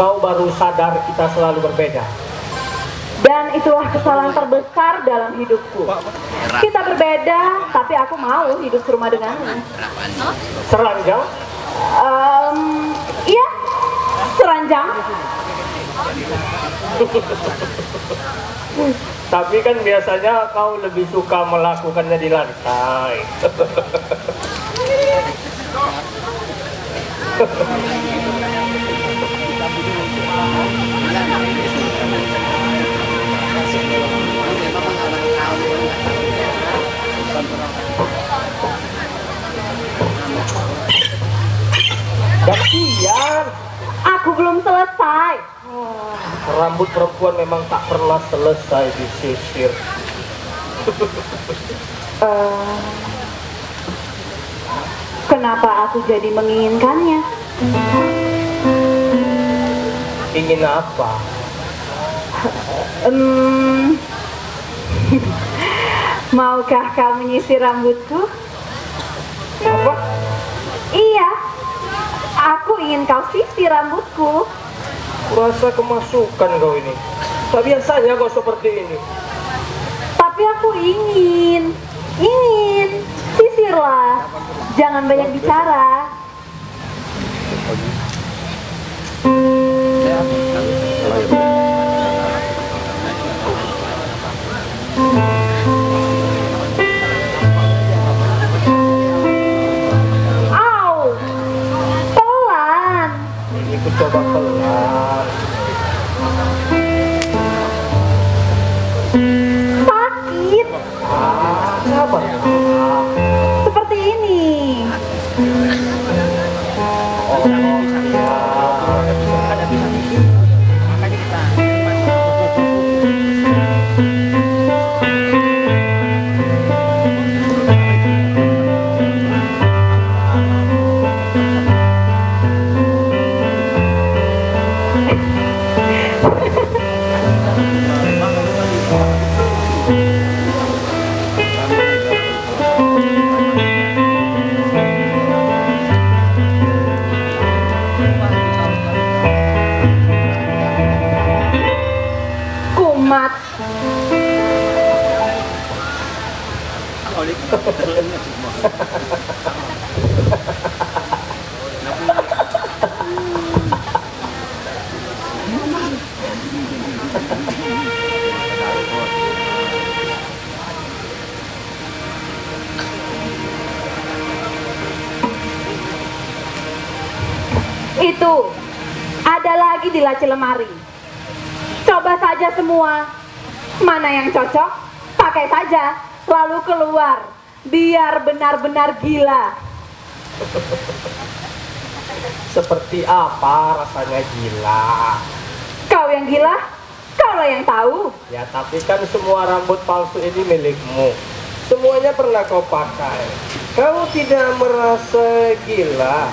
Kau baru sadar kita selalu berbeda. Dan itulah kesalahan terbesar dalam hidupku. Kita berbeda, tapi aku mau hidup serumah denganmu. Seranjang? Um, iya, seranjang. Tapi kan biasanya kau lebih suka melakukannya di lantai. Rambut perempuan memang tak pernah selesai disisir. Eh, kenapa aku jadi menginginkannya? Ingin apa? Hmm, maukah kau menyisir rambutku? Apa? Iya, aku ingin kau sisir rambutku. Kurasa kemasukan kau ini. Tak biasanya kau seperti ini. Tapi aku ingin, ingin, sisirlah. Jangan banyak bicara. Au, Sakit. Ah, seperti ini. Oh, yang cocok? Pakai saja. Lalu keluar. Biar benar-benar gila. Seperti apa rasanya gila? Kau yang gila? Kaulah yang tahu. Ya tapi kan semua rambut palsu ini milikmu. Semuanya pernah kau pakai. Kamu tidak merasa gila?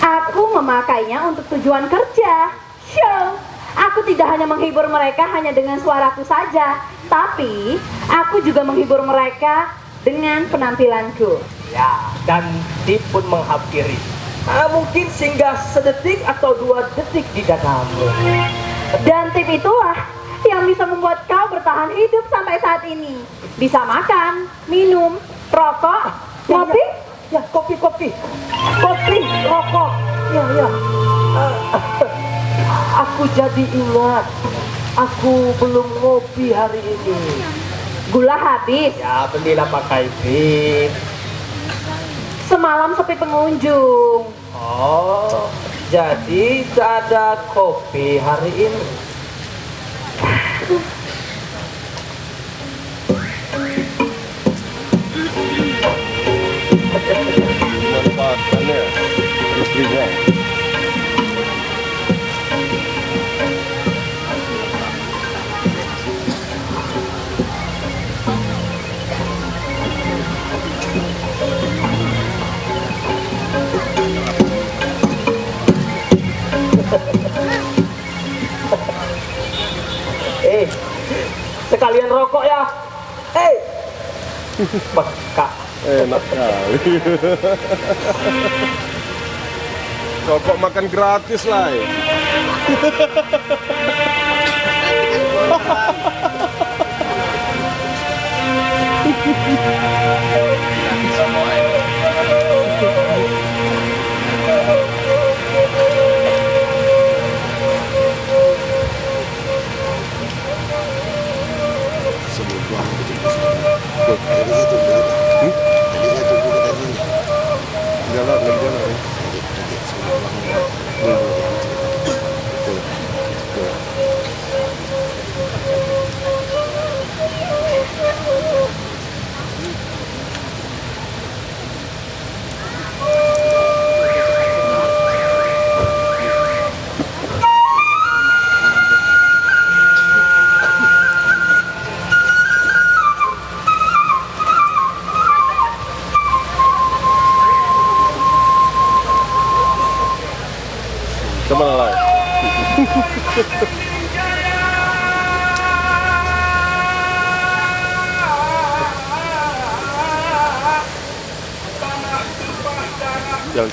Aku memakainya untuk tujuan kerja. Show. Aku tidak hanya menghibur mereka hanya dengan suaraku saja, tapi aku juga menghibur mereka dengan penampilanku. Ya, dan tip pun menghampiri. Ah, mungkin singgah sedetik atau dua detik di dadamu. Dan tip itulah yang bisa membuat kau bertahan hidup sampai saat ini. Bisa makan, minum, rokok, Ya, ngopi, Ya, kopi, kopi. Kopi, rokok. Ya, ya. Ah, aku jadi ingat. Aku belum ngopi hari ini. gula habis. Ya, belilah pakai bib. Semalam sepi pengunjung. Oh, jadi tak ada kopi hari ini. Manfaatkannya istrinya. Rokok ya. Eh, bekak. Enak kali. Rokok makan gratis lah. eh.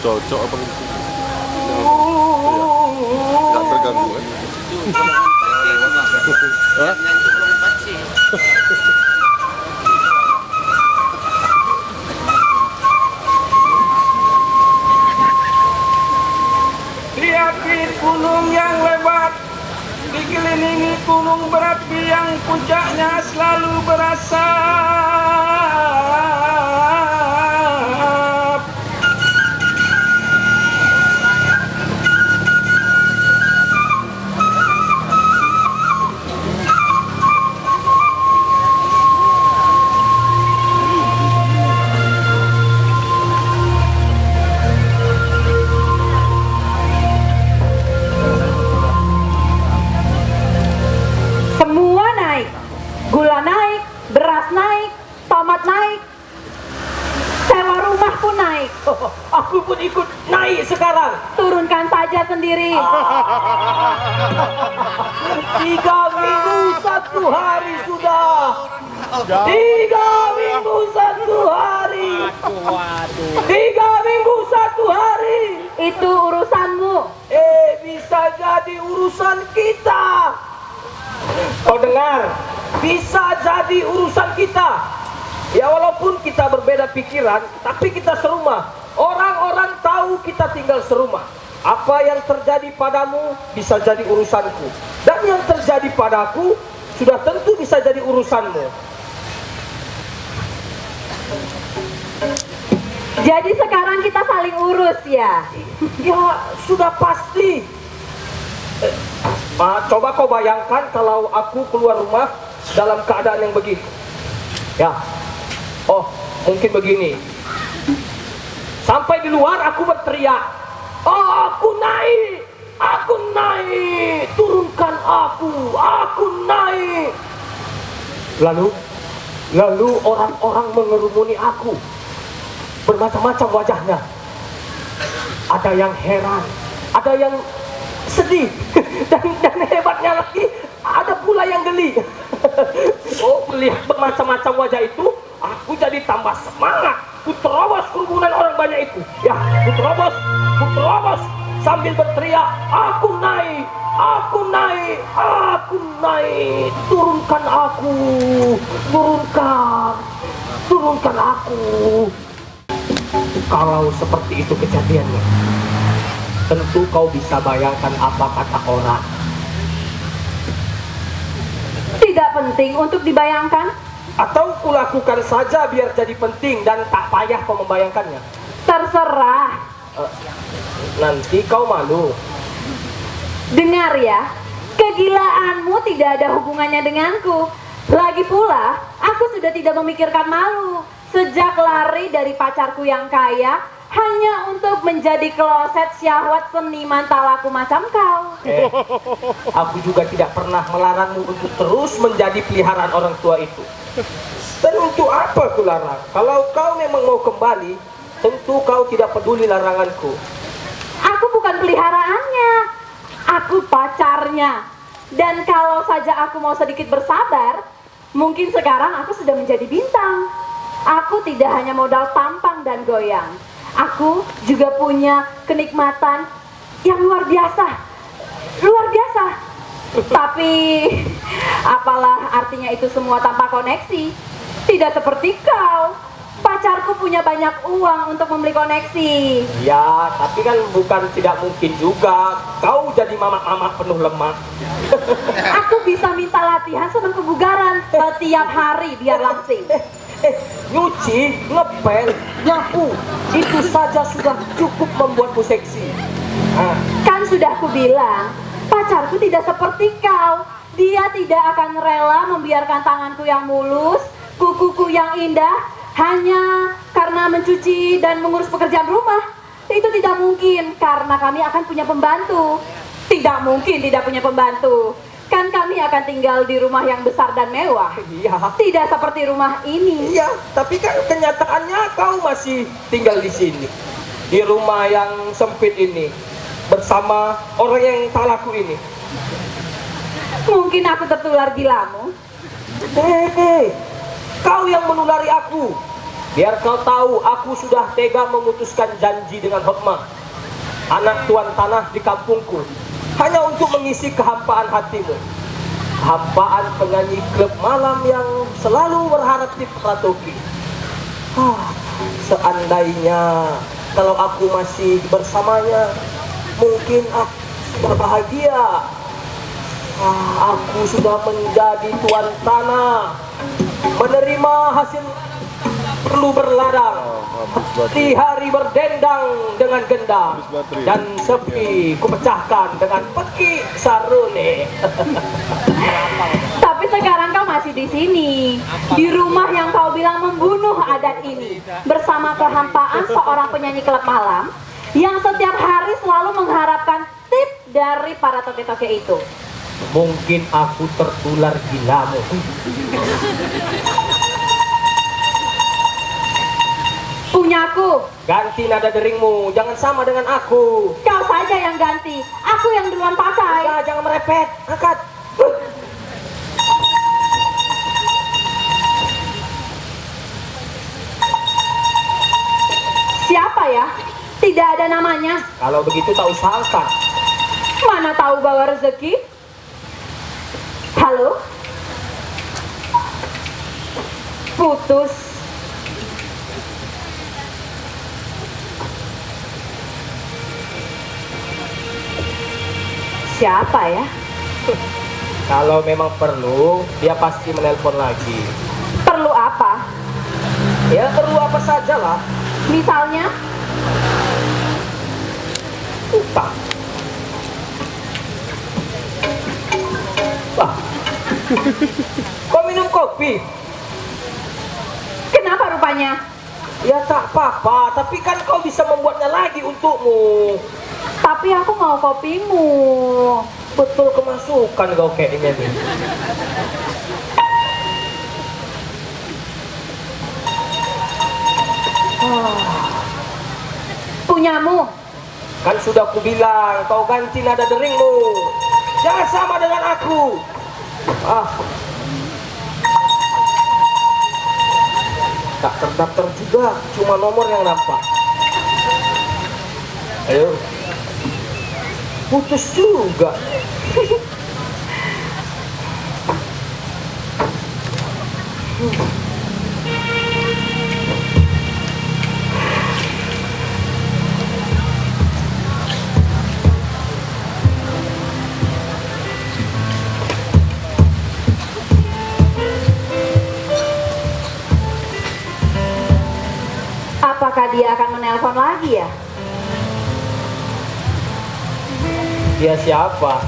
cocok apa gitu? Nggak terganggu kan? Hah? Gunung yang lebat Dikelilingi gunung berapi yang puncaknya selalu berasap naik. Oh, aku pun ikut naik sekarang. Turunkan saja sendiri. Tiga minggu satu hari sudah. Tiga minggu satu hari. Tiga minggu satu hari. Itu urusanmu. Eh, bisa jadi urusan kita. Kau dengar? Bisa jadi urusan kita. Ya walaupun kita berbeda pikiran, tapi kita serumah. Orang-orang tahu kita tinggal serumah. Apa yang terjadi padamu bisa jadi urusanku. Dan yang terjadi padaku sudah tentu bisa jadi urusanmu. Jadi sekarang kita saling urus ya. Ya, sudah pasti. Eh, ah, coba kau bayangkan kalau aku keluar rumah dalam keadaan yang begitu. Ya. Oh, mungkin begini. Sampai di luar aku berteriak. Oh, aku naik. Aku naik. Turunkan aku. Aku naik. Lalu lalu orang-orang mengerumuni aku. Bermacam-macam wajahnya ada yang heran, ada yang sedih, dan, dan hebatnya lagi ada pula yang geli. oh, melihat bermacam-macam wajah itu, aku jadi tambah semangat. Ku terobos kerumunan orang banyak itu. Ya, ku terobos, ku terobos sambil berteriak, aku naik, aku naik, aku naik, turunkan aku, turunkan, turunkan aku. Kalau seperti itu kejadiannya, tentu kau bisa bayangkan apa kata orang. Tidak penting untuk dibayangkan. Atau kulakukan saja biar jadi penting dan tak payah kau membayangkannya. Terserah. Eh, nanti kau malu. Dengar ya, kegilaanmu tidak ada hubungannya denganku. Lagi pula, aku sudah tidak memikirkan malu. Sejak lari dari pacarku yang kaya, hanya untuk menjadi kloset syahwat seniman talaku macam kau. Eh, aku juga tidak pernah melarangmu untuk terus menjadi peliharaan orang tua itu. Dan untuk apa ku larang? Kalau kau memang mau kembali, tentu kau tidak peduli laranganku. Aku bukan peliharaannya, aku pacarnya. Dan kalau saja aku mau sedikit bersabar, mungkin sekarang aku sudah menjadi bintang. Aku tidak hanya modal tampang dan goyang. Aku juga punya kenikmatan yang luar biasa. Luar biasa. Tapi apalah artinya itu semua tanpa koneksi? Tidak seperti kau. Pacarku punya banyak uang untuk membeli koneksi. Ya, tapi kan bukan tidak mungkin juga. Kau jadi mamak-mamak penuh lemak. Aku bisa minta latihan sebelum kebugaran setiap hari biar langsing. Eh, nyuci, ngepel, nyapu, itu saja sudah cukup membuatmu seksi. Kan sudah ku bilang, pacarku tidak seperti kau. Dia tidak akan rela membiarkan tanganku yang mulus, kukuku yang indah, hanya karena mencuci dan mengurus pekerjaan rumah. Itu tidak mungkin, karena kami akan punya pembantu. Tidak mungkin tidak punya pembantu. Kami akan tinggal di rumah yang besar dan mewah. iya. Tidak seperti rumah ini. Iya, tapi kan kenyataannya kau masih tinggal di sini. Di rumah yang sempit ini. Bersama orang yang tak laku ini. Mungkin aku tertular gilamu. Hei, kau yang menulari aku. Biar kau tahu, aku sudah tega memutuskan janji dengan Hotma, anak tuan tanah di kampungku, hanya untuk mengisi kehampaan hatimu. Kehampaan penyanyi klub malam yang selalu berharap di Pratoki. Ah, seandainya kalau aku masih bersamanya, mungkin aku berbahagia. Ah, aku sudah menjadi tuan tanah, menerima hasil perlu berladang. Di hari berdendang dengan gendang dan sepi kupecahkan dengan peki sarune. Tapi sekarang kau masih di sini, di rumah yang kau bilang membunuh adat ini, bersama kehampaan seorang penyanyi klub malam yang setiap hari selalu mengharapkan tip dari para toke-toke itu. Mungkin aku tertular gilamu. Punyaku, Ganti nada deringmu, jangan sama dengan aku. kau saja yang ganti, aku yang duluan pakai. Ya, jangan merepet, angkat. Siapa ya? Tidak ada namanya. Kalau begitu tak usah angkat. Mana tahu bawa rezeki? Halo? Putus. Siapa ya? Kalau memang perlu, dia pasti menelpon lagi. Perlu apa? Ya perlu apa saja lah. Misalnya, Utang. Wah. Kau minum kopi? kenapa rupanya? Ya tak apa-apa, tapi kan kau bisa membuatnya lagi untukmu. Tapi aku mau kopimu. Betul kemasukan kau kayaknya nih. Punyamu. Kan sudah ku bilang, kau ganti nada deringmu. Jangan sama dengan aku. Ah. Tak terdaftar juga, cuma nomor yang nampak. Ayo. Putus juga. Apakah lagi ya? Dia siapa?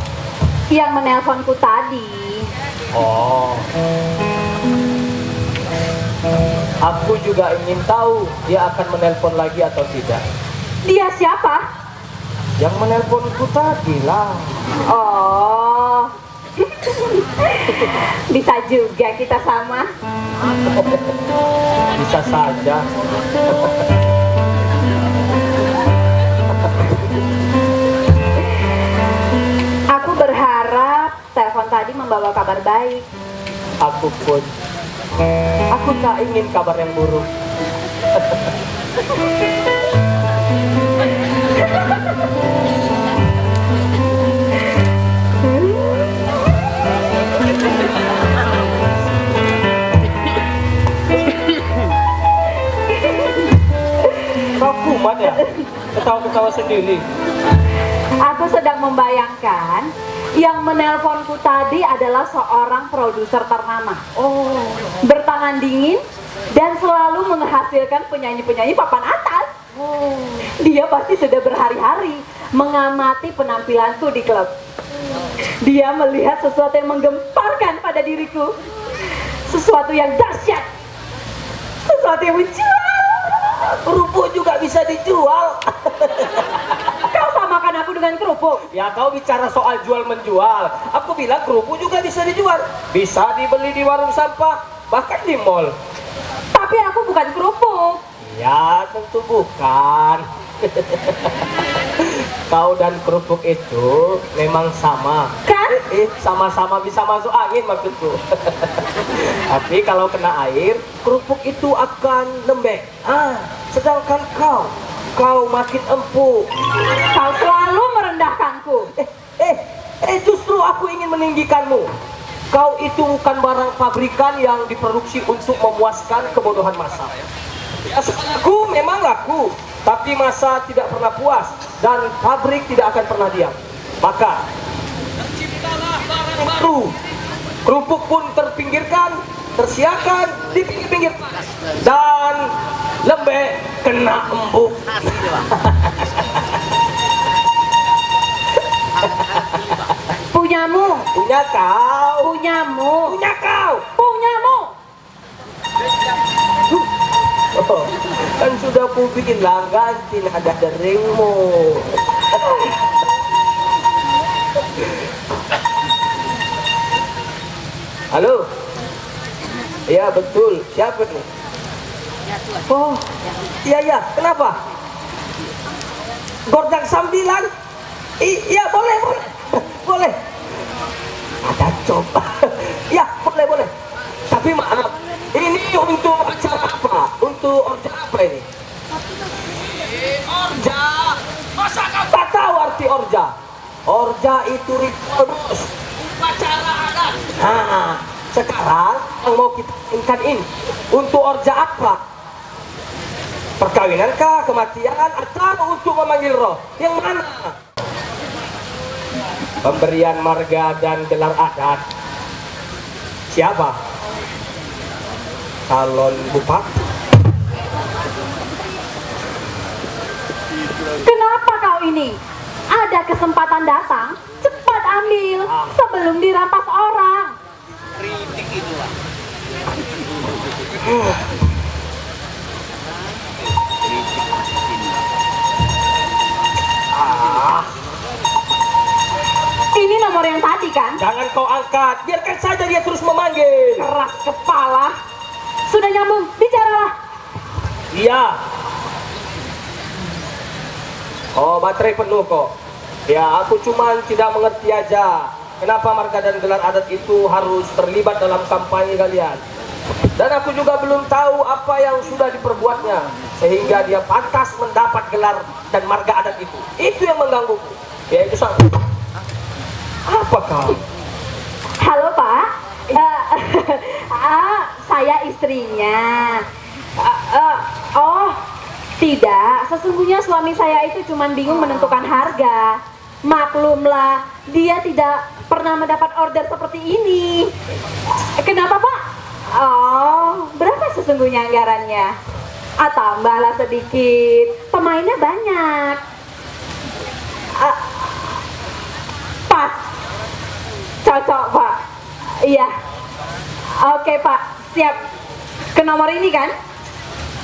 Yang menelponku tadi. Oh. Aku juga ingin tahu dia akan menelpon lagi atau tidak. Dia siapa? Yang menelponku tadi lah. Oh. Bisa juga kita sama. Bisa saja. tadi membawa kabar baik. Aku pun. Aku tak ingin kabar yang buruk. Ya? Ketawa-ketawa sendiri. Aku sedang membayangkan yang menelponku tadi adalah seorang produser ternama. Oh, Bertangan dingin dan selalu menghasilkan penyanyi-penyanyi papan atas. Dia pasti sudah berhari-hari mengamati penampilanku di klub. Dia melihat sesuatu yang menggemparkan pada diriku. Sesuatu yang dahsyat. Sesuatu yang menjual. kerupuk juga bisa dijual. Kau samakan aku dengan kerupuk. Ya kau bicara soal jual menjual. Aku bilang kerupuk juga bisa dijual. Bisa dibeli di warung sampah, bahkan di mall. Tapi aku bukan kerupuk. Ya tentu bukan. kau dan kerupuk itu memang sama. Kan? Eh, sama-sama bisa masuk angin maksudku. Tapi kalau kena air, kerupuk itu akan lembek. Ah, sedangkan kau, kau makin empuk. Kau selalu merendahkanku. Eh, eh, eh, justru aku ingin meninggikanmu. Kau itu bukan barang pabrikan yang diproduksi untuk memuaskan kebodohan massa. Ya, aku memang laku, tapi massa tidak pernah puas dan pabrik tidak akan pernah diam. Maka, baru kerupuk pun terpinggirkan, tersiakan di pinggir-pinggir dan lembek kena embuk. Punyamu. Punya kau, Punyamu. punya kau. Punyamu. Oh, kan sudah ku bikin langgasin ada deringmu. Halo? Iya betul, siapa nih? Oh, iya iya, kenapa? Gordang sambilan? Iya boleh boleh, boleh. Ada coba. Iya boleh boleh. Tapi maaf, ini untuk acara apa? Untuk orja apa ini? Orja. Masa kamu tak tahu arti orja? Orja itu ritual bos. Upacara adat. Nah, sekarang yang mau kita inginkan ini untuk orja apa? Perkawinan kah, kematian, atau untuk memanggil roh? Yang mana? Pemberian marga dan gelar adat. Siapa? Calon bupati. Kenapa kau ini? Ada kesempatan datang, cepat ambil Ah. sebelum dirampas orang. Ah, Ini nomor yang tadi kan? jangan kau angkat. Biarkan saja dia terus memanggil. Keras kepala. Sudah nyambung, bicaralah. Iya. Oh, baterai penuh kok. Ya, aku cuma tidak mengerti aja. Kenapa marga dan gelar adat itu harus terlibat dalam kampanye kalian? Dan aku juga belum tahu apa yang sudah diperbuatnya sehingga dia pantas mendapat gelar dan marga adat itu. Itu yang menggangguku. Ya itu satu. Apa kau? Halo Pak, Eh, ah, saya istrinya. Ah, ah, oh, tidak. Sesungguhnya suami saya itu cuma bingung menentukan harga. Maklumlah, dia tidak pernah mendapat order seperti ini. Kenapa Pak? Oh, berapa sesungguhnya anggarannya? Ah, tambahlah sedikit. Pemainnya banyak. Cocok, Pak. Iya. Oke, Pak. Siap. Ke nomor ini kan?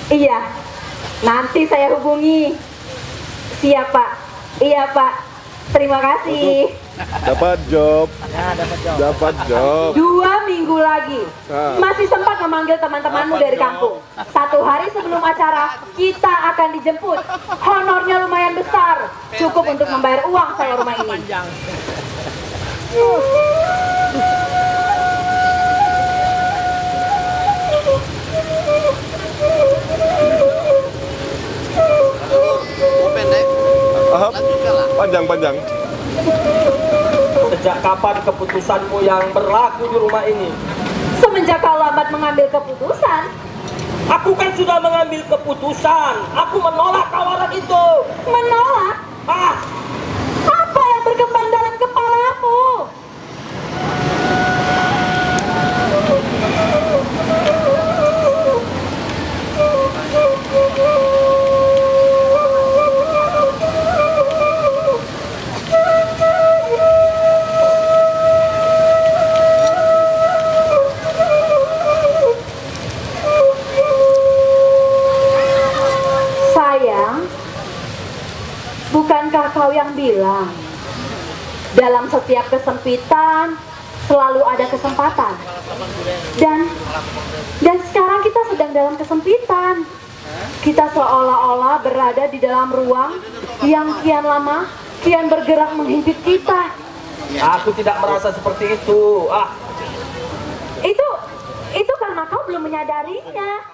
Iya. Nanti saya hubungi. Siap, Pak. Iya, Pak. Terima kasih. Dapat job. Dapat job. Dua minggu lagi. Ah. Masih sempat memanggil teman-temanmu dari kampung. Satu hari sebelum acara, kita akan dijemput. Honornya lumayan besar. Cukup untuk membayar uang saya rumah ini. Ahap. Panjang panjang. Sejak kapan keputusanmu yang berlaku di rumah ini? Semenjak kau lambat mengambil keputusan, Aku kan sudah mengambil keputusan. Aku menolak tawaran itu. Menolak? Ah, dalam setiap kesempitan selalu ada kesempatan? Dan dan sekarang kita sedang dalam kesempitan. Kita seolah-olah berada di dalam ruang yang kian lama kian bergerak menghimpit kita. aku tidak merasa seperti itu. Ah, Itu itu karena kau belum menyadarinya.